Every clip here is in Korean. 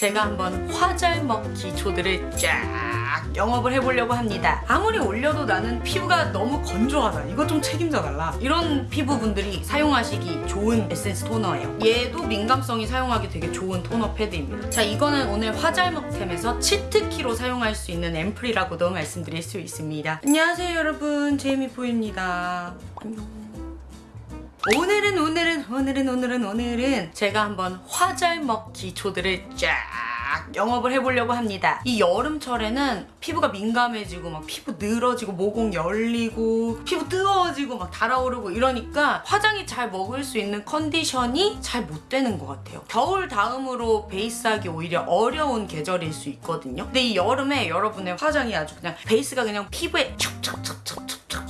제가 한번 화잘먹 기초들을 쫙 영업을 해보려고 합니다. 아무리 올려도 나는 피부가 너무 건조하다. 이거 좀 책임져 달라. 이런 피부분들이 사용하시기 좋은 에센스 토너예요. 얘도 민감성이 사용하기 되게 좋은 토너 패드입니다. 자, 이거는 오늘 화잘먹템에서 치트키로 사용할 수 있는 앰플이라고도 말씀드릴 수 있습니다. 안녕하세요, 여러분. 제이미포입니다. 안녕. 오늘은 오늘은 오늘은 오늘은 오늘은 제가 한번 화잘 먹 기초들을 쫙 영업을 해보려고 합니다. 이 여름철에는 피부가 민감해지고 막 피부 늘어지고 모공 열리고 피부 뜨거워지고 막 달아오르고 이러니까 화장이 잘 먹을 수 있는 컨디션이 잘 못 되는 것 같아요. 겨울 다음으로 베이스하기 오히려 어려운 계절일 수 있거든요. 근데 이 여름에 여러분의 화장이 아주 그냥 베이스가 그냥 피부에 촉촉촉촉촉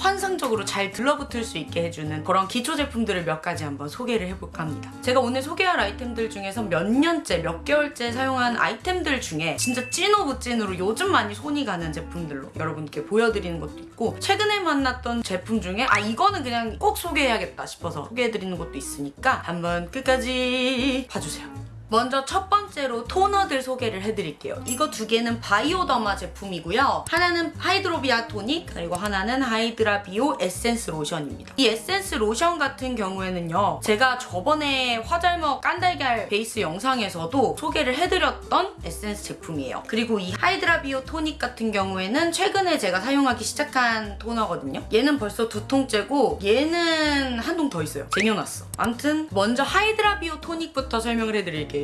환상적으로 잘 들러붙을 수 있게 해주는 그런 기초 제품들을 몇 가지 한번 소개를 해볼까 합니다. 제가 오늘 소개할 아이템들 중에서 몇 년째, 몇 개월째 사용한 아이템들 중에 진짜 찐 of 찐으로 요즘 많이 손이 가는 제품들로 여러분께 보여드리는 것도 있고 최근에 만났던 제품 중에 아 이거는 그냥 꼭 소개해야겠다 싶어서 소개해드리는 것도 있으니까 한번 끝까지 봐주세요. 먼저 첫 번째로 토너들 소개를 해드릴게요. 이거 두 개는 바이오더마 제품이고요. 하나는 하이드라비오 토닉 그리고 하나는 하이드라 비오 에센스 로션입니다. 이 에센스 로션 같은 경우에는요. 제가 저번에 화잘먹 깐달걀 베이스 영상에서도 소개를 해드렸던 에센스 제품이에요. 그리고 이 하이드라 비오 토닉 같은 경우에는 최근에 제가 사용하기 시작한 토너거든요. 얘는 벌써 두 통째고 얘는 한 통 더 있어요. 쟁여놨어. 아무튼 먼저 하이드라 비오 토닉부터 설명을 해드릴게요.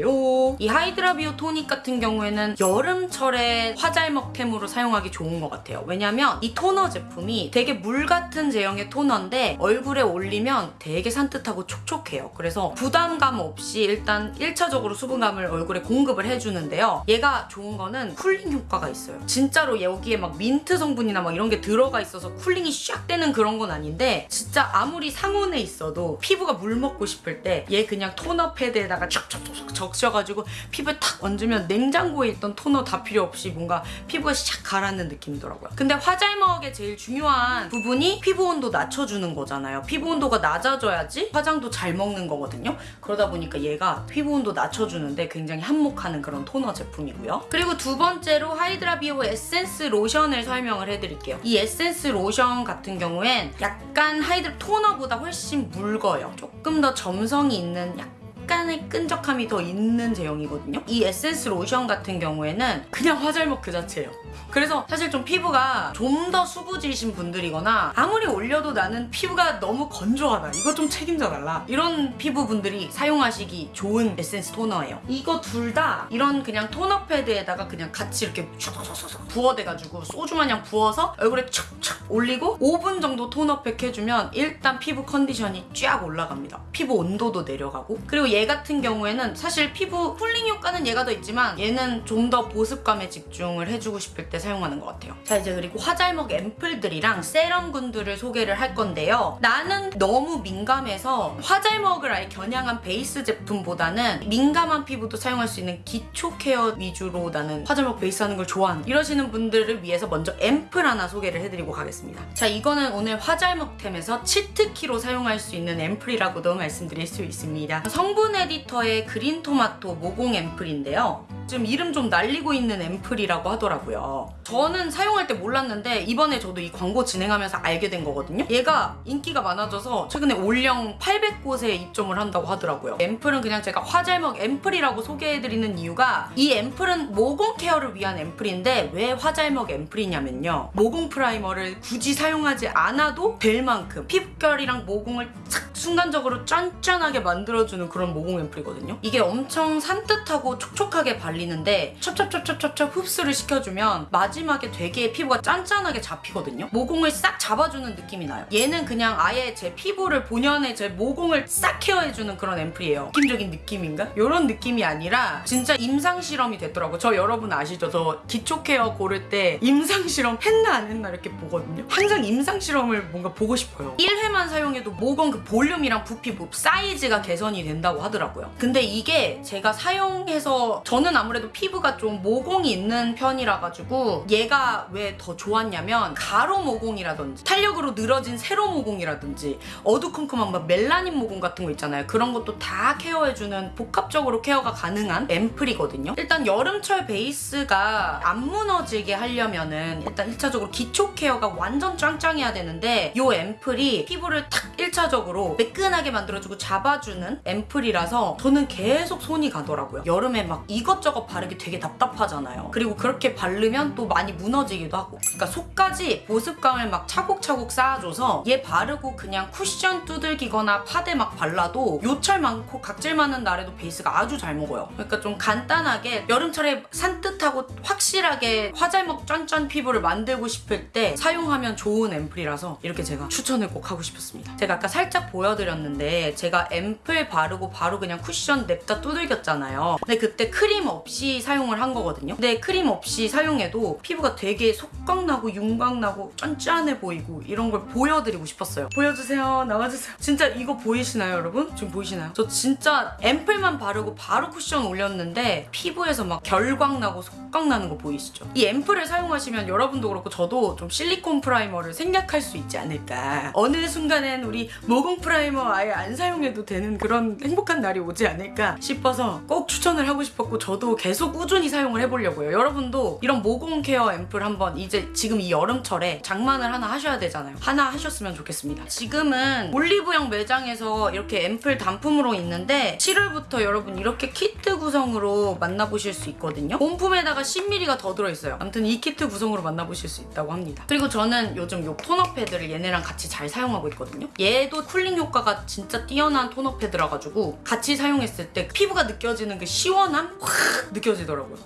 이 하이드라비오 토닉 같은 경우에는 여름철에 화잘먹템으로 사용하기 좋은 것 같아요. 왜냐면 이 토너 제품이 되게 물 같은 제형의 토너인데 얼굴에 올리면 되게 산뜻하고 촉촉해요. 그래서 부담감 없이 일단 1차적으로 수분감을 얼굴에 공급을 해주는데요. 얘가 좋은 거는 cooling 효과가 있어요. 진짜로 여기에 막 민트 성분이나 막 이런 게 들어가 있어서 cooling이 샥 되는 그런 건 아닌데 진짜 아무리 상온에 있어도 피부가 물 먹고 싶을 때 얘 그냥 토너 패드에다가 촉촉촉촉 적셔가지고 피부에 탁 얹으면 냉장고에 있던 토너 다 필요 없이 뭔가 피부가 샥 가라앉는 느낌이더라고요. 근데 화잘먹의 제일 중요한 부분이 피부 온도 낮춰주는 거잖아요. 피부 온도가 낮아져야지 화장도 잘 먹는 거거든요. 그러다 보니까 얘가 피부 온도 낮춰주는데 굉장히 한몫하는 그런 토너 제품이고요. 그리고 두 번째로 하이드라비오 에센스 로션을 설명을 해드릴게요. 이 에센스 로션 같은 경우엔 약간 하이드 토너보다 훨씬 묽어요. 조금 더 점성이 있는 약간 약간의 끈적함이 더 있는 제형이거든요. 이 에센스 로션 같은 경우에는 그냥 화잘먹 그 자체예요. 그래서 사실 좀 피부가 좀 더 수부지신 분들이거나 아무리 올려도 나는 피부가 너무 건조하다. 이거 좀 책임져 달라. 이런 피부분들이 사용하시기 좋은 에센스 토너예요. 이거 둘 다 이런 그냥 토너 패드에다가 그냥 같이 이렇게 슉슉슉 부어대가지고 소주 마냥 부어서 얼굴에 촥촥 올리고 5분 정도 토너 팩 해주면 일단 피부 컨디션이 쫙 올라갑니다. 피부 온도도 내려가고 그리고 얘 같은 경우에는 사실 피부 cooling 효과는 얘가 더 있지만 얘는 좀 더 보습감에 집중을 해주고 싶을 때 사용하는 것 같아요. 자 이제 그리고 화잘먹 앰플들이랑 세럼군들을 소개를 할 건데요. 나는 너무 민감해서 화잘먹을 아예 겨냥한 베이스 제품보다는 민감한 피부도 사용할 수 있는 기초 케어 위주로 나는 화잘먹 베이스 하는 걸 좋아하는 이러시는 분들을 위해서 먼저 앰플 하나 소개를 해드리고 가겠습니다. 자 이거는 오늘 화잘먹템에서 치트키로 사용할 수 있는 앰플이라고도 말씀드릴 수 있습니다. 성분 에디터의 그린 토마토 모공 앰플인데요. 지금 이름 좀 날리고 있는 앰플이라고 하더라고요. 저는 사용할 때 몰랐는데 이번에 저도 이 광고 진행하면서 알게 된 거거든요. 얘가 인기가 많아져서 최근에 올영 800곳에 입점을 한다고 하더라고요. 앰플은 그냥 제가 화잘먹 앰플이라고 소개해드리는 이유가 이 앰플은 모공 케어를 위한 앰플인데 왜 화잘먹 앰플이냐면요. 모공 프라이머를 굳이 사용하지 않아도 될 만큼 피부결이랑 모공을 착 순간적으로 짠짠하게 만들어주는 그런 모공 앰플이거든요. 이게 엄청 산뜻하고 촉촉하게 발리 는데 첩첩첩첩첩첩 흡수를 시켜주면 마지막에 되게 피부가 짠짠하게 잡히거든요. 모공을 싹 잡아주는 느낌이 나요. 얘는 그냥 아예 제 피부를 본연의 제 모공을 싹 케어해주는 그런 앰플이에요. 느낌적인 느낌인가? 이런 느낌이 아니라 진짜 임상 실험이 됐더라고. 저 여러분 아시죠? 저 기초 케어 고를 때 임상 실험 했나 안 했나 이렇게 보거든요. 항상 임상 실험을 뭔가 보고 싶어요. 1회만 사용해도 모공 그 볼륨이랑 부피, 사이즈가 개선이 된다고 하더라고요. 근데 이게 제가 사용해서 저는 안 아무래도 피부가 좀 모공이 있는 편이라 가지고 얘가 왜 더 좋았냐면 가로 모공이라든지 탄력으로 늘어진 세로 모공이라든지 어두컴컴한 막 멜라닌 모공 같은 거 있잖아요. 그런 것도 다 케어해주는 복합적으로 케어가 가능한 앰플이거든요. 일단 여름철 베이스가 안 무너지게 하려면은 일단 1차적으로 기초 케어가 완전 짱짱해야 되는데 이 앰플이 피부를 탁 1차적으로 매끈하게 만들어주고 잡아주는 앰플이라서 저는 계속 손이 가더라고요. 여름에 막 이것저것 바르기 되게 답답하잖아요. 그리고 그렇게 바르면 또 많이 무너지기도 하고. 그러니까 속까지 보습감을 막 차곡차곡 쌓아줘서 얘 바르고 그냥 쿠션 두들기거나 파데 막 발라도 요철 많고 각질 많은 날에도 베이스가 아주 잘 먹어요. 그러니까 좀 간단하게 여름철에 산뜻하고 확실하게 화잘먹 쫀쫀 피부를 만들고 싶을 때 사용하면 좋은 앰플이라서 이렇게 제가 추천을 꼭 하고 싶었습니다. 제가 아까 살짝 보여드렸는데 제가 앰플 바르고 바로 그냥 쿠션 냅다 두들겼잖아요. 근데 그때 크림 없이 사용을 한 거거든요. 근데 크림 없이 사용해도 피부가 되게 속광나고 윤광나고 쫀쫀해 보이고 이런 걸 보여드리고 싶었어요. 보여주세요. 나와주세요. 진짜 이거 보이시나요 여러분? 지금 보이시나요? 저 진짜 앰플만 바르고 바로 쿠션 올렸는데 피부에서 막 결광 나고 속광 나는 거 보이시죠? 이 앰플을 사용하시면 여러분도 그렇고 저도 좀 실리콘 프라이머를 생략할 수 있지 않을까. 어느 순간엔 우리 모공 프라이머 아예 안 사용해도 되는 그런 행복한 날이 오지 않을까 싶어서 꼭 추천을 하고 싶었고 저도 계속 꾸준히 사용을 해보려고요. 여러분도 이런 모공 케어 앰플 한번 이제 지금 이 여름철에 장만을 하나 하셔야 되잖아요. 하나 하셨으면 좋겠습니다. 지금은 올리브영 매장에서 이렇게 앰플 단품으로 있는데 7월부터 여러분 이렇게 키트 구성으로 만나보실 수 있거든요. 본품에다가 10ml가 더 들어있어요. 아무튼 이 키트 구성으로 만나보실 수 있다고 합니다. 그리고 저는 요즘 요 토너 패드를 얘네랑 같이 잘 사용하고 있거든요. 얘도 쿨링 효과가 진짜 뛰어난 토너 패드라 가지고 같이 사용했을 때 피부가 느껴지는 그 시원함 확 느껴지더라고요.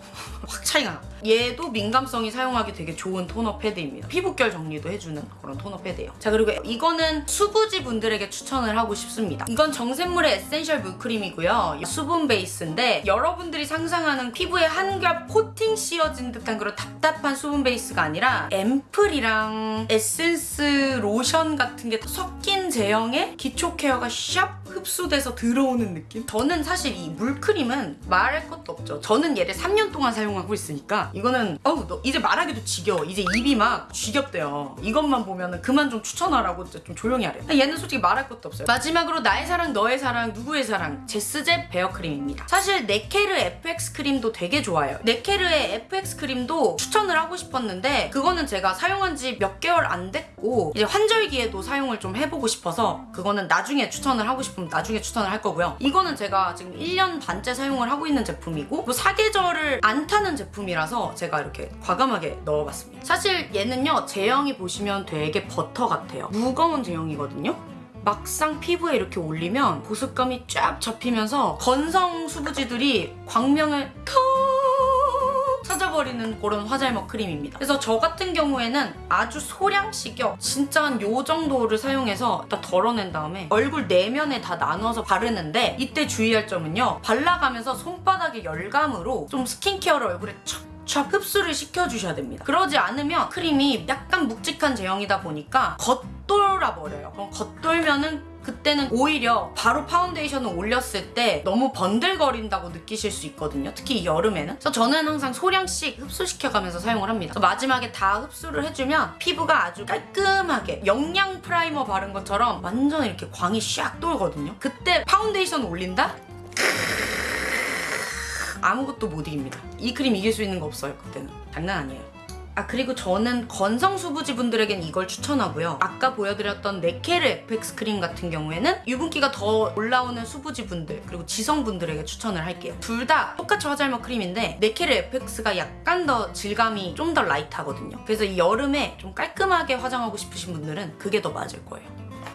확 차이가 나. 얘도 민감성이 사용하기 되게 좋은 토너 패드입니다. 피부결 정리도 해주는 그런 토너 패드예요. 자 그리고 이거는 수부지 분들에게 추천을 하고 싶습니다. 이건 정샘물의 에센셜 물크림이고요. 수분 베이스인데 여러분들이 상상하는 피부에 한겹 코팅 씌워진 듯한 그런 답답한 수분 베이스가 아니라 앰플이랑 에센스 로션 같은 게 섞인 제형의 기초 케어가 샥 흡수돼서 들어오는 느낌? 저는 사실 이 물크림은 말할 것도 없죠. 저는 얘를 3년 동안 사용하고 있으니까 이거는 어우 너 이제 말하기도 지겨워. 이제 입이 막 지겹대요. 이것만 보면은 그만 좀 추천하라고 좀 조용히 하래요. 얘는 솔직히 말할 것도 없어요. 마지막으로 나의 사랑, 너의 사랑, 누구의 사랑 제스제 베어크림입니다. 사실 네케르 FX 크림도 되게 좋아요. 네케르의 FX 크림도 추천을 하고 싶었는데 그거는 제가 사용한 지 몇 개월 안 됐고 이제 환절기에도 사용을 좀 해보고 싶어서 그거는 나중에 추천을 하고 싶 으면 나중에 추천을 할 거고요. 이거는 제가 지금 1년 반째 사용을 하고 있는 제품이고 뭐 사계절을 안 타는 제품이라서 제가 이렇게 과감하게 넣어봤습니다. 사실 얘는요 제형이 보시면 되게 버터 같아요. 무거운 제형이거든요. 막상 피부에 이렇게 올리면 보습감이 쫙 잡히면서 건성 수부지들이 광명을 턱 찾아버리는 그런 화잘먹 크림입니다. 그래서 저 같은 경우에는 아주 소량씩요. 진짜 한 요 정도를 사용해서 다 덜어낸 다음에 얼굴 네 면에 다 나눠서 바르는데 이때 주의할 점은요. 발라가면서 손바닥의 열감으로 좀 스킨케어를 얼굴에 촥촥 흡수를 시켜주셔야 됩니다. 그러지 않으면 크림이 약간 묵직한 제형이다 보니까 겉돌아 버려요. 그럼 겉돌면은 그때는 오히려 바로 파운데이션을 올렸을 때 너무 번들거린다고 느끼실 수 있거든요. 특히 이 여름에는. 그래서 저는 항상 소량씩 흡수시켜가면서 사용을 합니다. 마지막에 다 흡수를 해주면 피부가 아주 깔끔하게 영양 프라이머 바른 것처럼 완전 이렇게 광이 샥 돌거든요. 그때 파운데이션 올린다? 아무것도 못 이깁니다. 이 크림 이길 수 있는 거 없어요, 그때는. 장난 아니에요. 아 그리고 저는 건성 수부지 분들에겐 이걸 추천하고요. 아까 보여드렸던 네케르 크림 같은 경우에는 유분기가 더 올라오는 수부지 분들 그리고 지성 분들에게 추천을 할게요. 둘 다 똑같이 화잘먹 크림인데 네케르 FX가 약간 더 질감이 좀 더 라이트하거든요. 그래서 이 여름에 좀 깔끔하게 화장하고 싶으신 분들은 그게 더 맞을 거예요.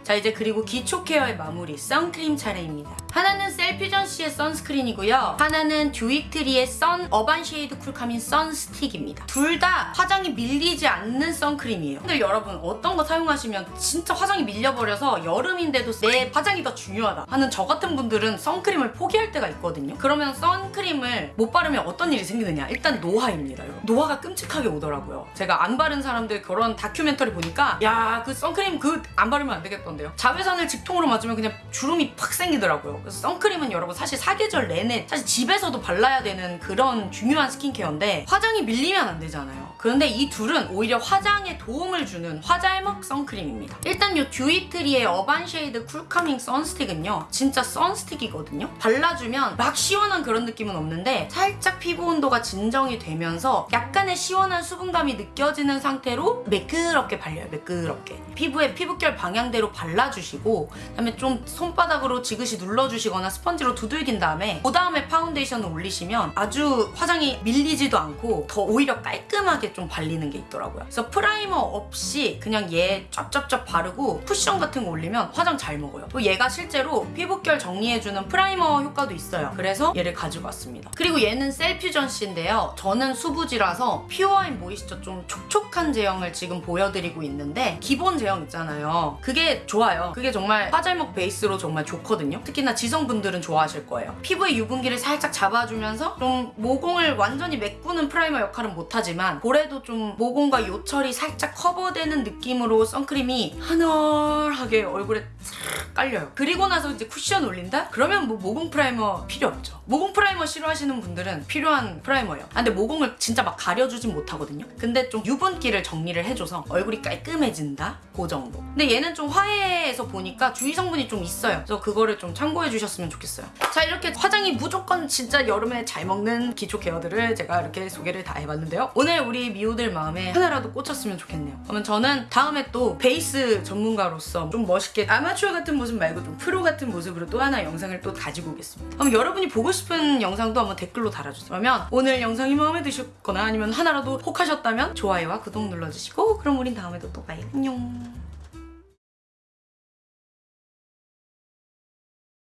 자 이제 그리고 기초 케어의 마무리 선크림 차례입니다. 하나는 셀퓨전씨의 선스크린이고요. 하나는 듀이트리의 선 어반 쉐이드 쿨카밍 선 스틱입니다. 둘 다 화장이 밀리지 않는 선크림이에요. 근데 여러분 어떤 거 사용하시면 진짜 화장이 밀려버려서 여름인데도 내 화장이 더 중요하다 하는 저 같은 분들은 선크림을 포기할 때가 있거든요. 그러면 선크림을 못 바르면 어떤 일이 생기느냐? 일단 노화입니다. 여러분. 노화가 끔찍하게 오더라고요. 제가 안 바른 사람들 그런 다큐멘터리 보니까 야 그 선크림 그 안 바르면 안 되겠던데 그런데요. 자외선을 직통으로 맞으면 그냥 주름이 팍 생기더라고요. 그래서 선크림은 여러분 사실 사계절 내내 사실 집에서도 발라야 되는 그런 중요한 스킨케어인데 화장이 밀리면 안 되잖아요. 그런데 이 둘은 오히려 화장에 도움을 주는 화잘먹 선크림입니다. 일단 이 듀이트리의 어반 쉐이드 쿨카밍 선스틱은요. 진짜 선스틱이거든요. 발라주면 막 시원한 그런 느낌은 없는데 살짝 피부 온도가 진정이 되면서 약간의 시원한 수분감이 느껴지는 상태로 매끄럽게 발려요. 매끄럽게. 피부에 피부결 방향대로 발라 주시고 그다음에 좀 손바닥으로 지그시 눌러주시거나 스펀지로 두들긴 다음에 그 다음에 파운데이션을 올리시면 아주 화장이 밀리지도 않고 더 오히려 깔끔하게 좀 발리는 게 있더라고요. 그래서 프라이머 없이 그냥 얘 쫙쫙쫙 바르고 쿠션 같은 거 올리면 화장 잘 먹어요. 또 얘가 실제로 피부결 정리해주는 프라이머 효과도 있어요. 그래서 얘를 가지고 왔습니다. 그리고 얘는 셀퓨전씨인데요. 저는 수부지라서 퓨어인 모이스처 좀 촉촉한 제형을 지금 보여드리고 있는데 기본 제형 있잖아요. 그게 좋아요. 그게 정말 화잘먹 베이스로 정말 좋거든요. 특히나 지성분들은 좋아하실 거예요. 피부의 유분기를 살짝 잡아주면서 좀 모공을 완전히 메꾸는 프라이머 역할은 못하지만 볼에도 좀 모공과 요철이 살짝 커버되는 느낌으로 선크림이 하늘하게 얼굴에 싹 깔려요. 그리고 나서 이제 쿠션 올린다? 그러면 뭐 모공 프라이머 필요 없죠. 모공 프라이머 싫어하시는 분들은 필요한 프라이머예요. 아, 근데 모공을 진짜 막 가려주진 못하거든요. 근데 좀 유분기를 정리를 해줘서 얼굴이 깔끔해진다? 그 정도. 근데 얘는 좀 화해에서 보니까 주의 성분이 좀 있어요. 그래서 그거를 좀 참고해 주셨으면 좋겠어요. 자, 이렇게 화장이 무조건 진짜 여름에 잘 먹는 기초 케어들을 제가 이렇게 소개를 다 해봤는데요. 오늘 우리 미우들 마음에 하나라도 꽂혔으면 좋겠네요. 그러면 저는 다음에 또 베이스 전문가로서 좀 멋있게 아마추어 같은 모습 말고 좀 프로 같은 모습으로 또 하나 영상을 또 가지고 오겠습니다. 그럼 여러분이 보고 싶은 영상도 한번 댓글로 달아주세요. 그러면 오늘 영상이 마음에 드셨거나 아니면 하나라도 혹하셨다면 좋아요와 구독 눌러주시고 그럼 우린 다음에도 또 봐요. 안녕.